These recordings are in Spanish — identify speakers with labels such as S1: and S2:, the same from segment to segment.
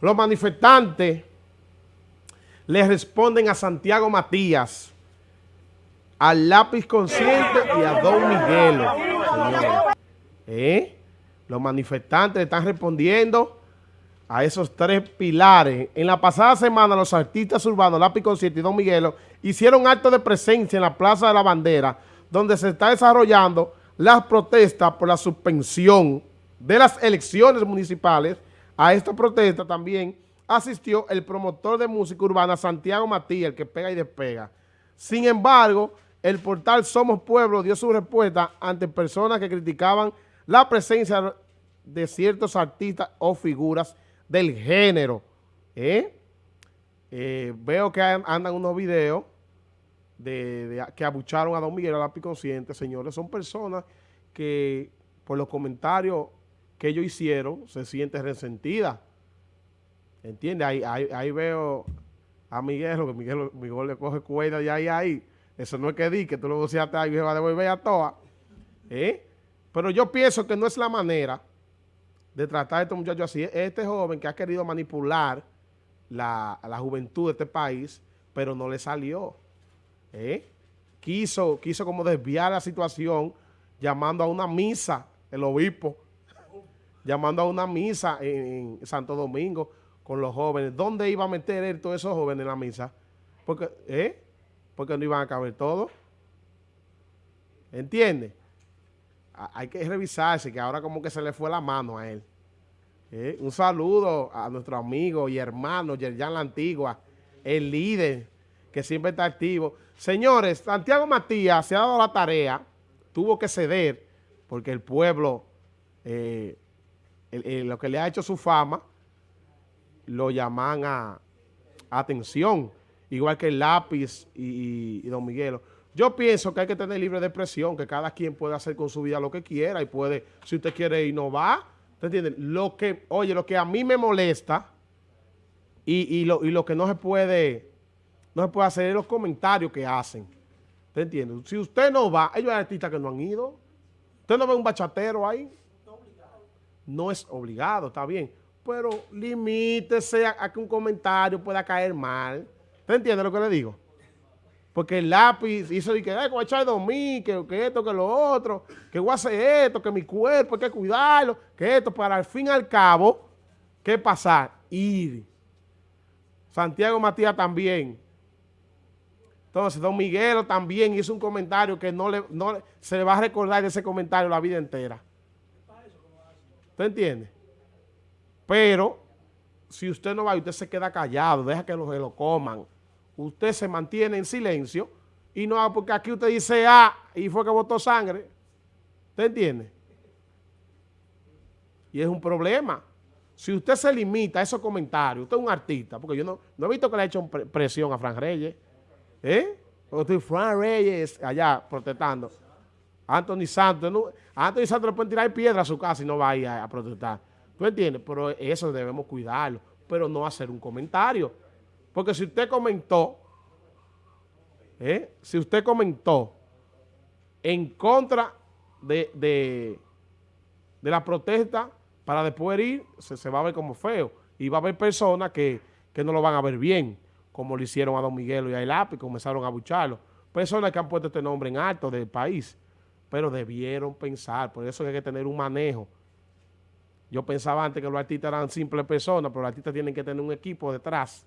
S1: Los manifestantes le responden a Santiago Matías, al lápiz consciente y a Don Miguelo. ¿Eh? Los manifestantes están respondiendo a esos tres pilares. En la pasada semana los artistas urbanos Lápiz Consciente y Don Miguelo hicieron acto de presencia en la Plaza de la Bandera, donde se está desarrollando las protestas por la suspensión de las elecciones municipales. A esta protesta también asistió el promotor de música urbana Santiago Matías, el que pega y despega. Sin embargo, el portal Somos Pueblo dio su respuesta ante personas que criticaban la presencia de ciertos artistas o figuras del género. ¿eh? Eh, veo que andan unos videos de, que abucharon a Don Miguel a la Consciente. Señores, son personas que por los comentarios que ellos hicieron se sienten resentidas. ¿Entiendes? Ahí, ahí, veo a Miguel, que Miguel, Miguel le coge cuerda de ahí ahí. Eso no es que di, que tú lo voceaste ahí y se va a devolver a todas. ¿Eh? Pero yo pienso que no es la manera de tratar a estos muchachos así. Este joven que ha querido manipular la, juventud de este país, pero no le salió. ¿Eh? Quiso, quiso como desviar la situación llamando a una misa, el obispo, llamando a una misa en, Santo Domingo con los jóvenes. ¿Dónde iba a meter él todos esos jóvenes en la misa? Porque, ¿eh? Porque no iban a caber todos. ¿Entiendes? Hay que revisarse, que ahora como que se le fue la mano a él. ¿Eh? Un saludo a nuestro amigo y hermano Yerjan La Antigua, el líder que siempre está activo. Señores, Santiago Matías se ha dado la tarea, tuvo que ceder, porque el pueblo, eh, lo que le ha hecho su fama, lo llaman a, atención, igual que el lápiz y, Don Miguelo. Yo pienso que hay que tener libre de expresión, que cada quien puede hacer con su vida lo que quiera y puede, si usted quiere innovar, ¿te entiendes? Lo que, oye, lo que a mí me molesta y, lo, y lo que no se puede no se puede hacer los comentarios que hacen. ¿Te entiendes? Si usted no va, ellos hay artistas que no han ido. Usted no ve un bachatero ahí. No es obligado, está bien. Pero limítese a, que un comentario pueda caer mal. ¿Te entiende lo que le digo? Porque el lápiz hizo que, ay, voy a echar mí, que, que esto, que lo otro, que voy a hacer esto, que mi cuerpo hay que cuidarlo, que esto, para al fin y al cabo, ¿qué pasar? Ir. Santiago Matías también entonces, don Miguelo también hizo un comentario que no, le, no se le va a recordar de ese comentario la vida entera. ¿Usted entiende? Pero, si usted no va y usted se queda callado, deja que los lo coman, usted se mantiene en silencio y no, porque aquí usted dice ah, y fue que botó sangre. ¿Usted entiende? Y es un problema. Si usted se limita a esos comentarios, usted es un artista, porque yo no, no he visto que le haya hecho presión a Fran Reyes, ¿Eh? estoy Fran Reyes allá protestando. Anthony Santos, no, Anthony Santos le pueden tirar piedra a su casa y no va a ir a, protestar. ¿Tú entiendes? Pero eso debemos cuidarlo, pero no hacer un comentario. Porque si usted comentó, ¿eh? si usted comentó en contra de, de, la protesta para después ir, se, se, va a ver como feo. Y va a haber personas que, que no lo van a ver bien como lo hicieron a Don Miguelo y a El y comenzaron a bucharlo. Personas que han puesto este nombre en alto del país, pero debieron pensar, por eso hay que tener un manejo. Yo pensaba antes que los artistas eran simples personas, pero los artistas tienen que tener un equipo detrás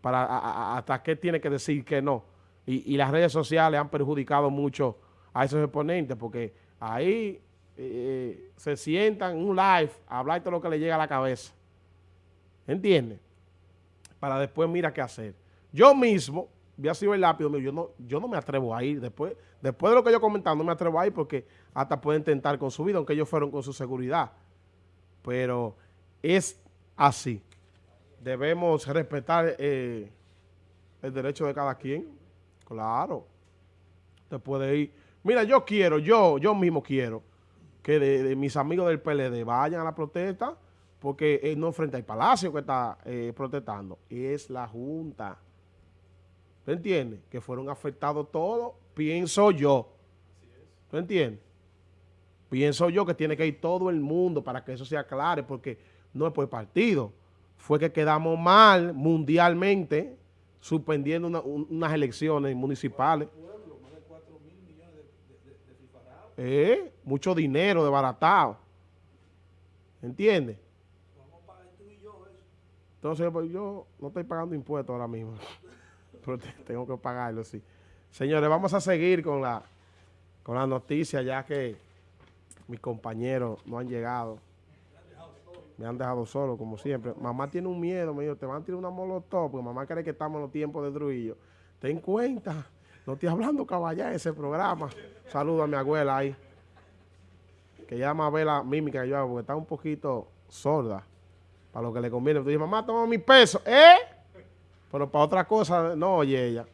S1: para hasta qué tiene que decir que no. Y, las redes sociales han perjudicado mucho a esos exponentes, porque ahí eh, se sientan en un live a hablar de lo que le llega a la cabeza. ¿Entiendes? para después mira qué hacer. Yo mismo, había sido el lápiz, yo no, yo no me atrevo a ir. Después, después de lo que yo comentaba, no me atrevo a ir porque hasta pueden tentar con su vida, aunque ellos fueron con su seguridad. Pero es así. Debemos respetar eh, el derecho de cada quien. Claro. Usted puede ir. Mira, yo quiero, yo, yo mismo quiero que de mis amigos del PLD vayan a la protesta porque eh, no frente al palacio que está eh, protestando, es la Junta. ¿Tú entiendes? Que fueron afectados todos, pienso yo. ¿Tú entiendes? Pienso yo que tiene que ir todo el mundo para que eso se aclare, porque no es por partido. fue que quedamos mal mundialmente suspendiendo unas elecciones municipales. Eh, mucho dinero desbaratado. ¿Entiendes? Entonces, pues yo no estoy pagando impuestos ahora mismo. Pero tengo que pagarlo, sí. Señores, vamos a seguir con la, con la noticia ya que mis compañeros no han llegado. Me han dejado solo, como siempre. Mamá tiene un miedo, me dijo, te van a tirar una molotov, porque mamá cree que estamos en los tiempos de Trujillo. Ten cuenta, no estoy hablando caballá ese programa. Saludo a mi abuela ahí. Que ya más ve la mímica que yo hago, porque está un poquito sorda. Para lo que le conviene. Tú dices, mamá, toma mi peso. ¿Eh? Pero para otra cosa, no oye ella.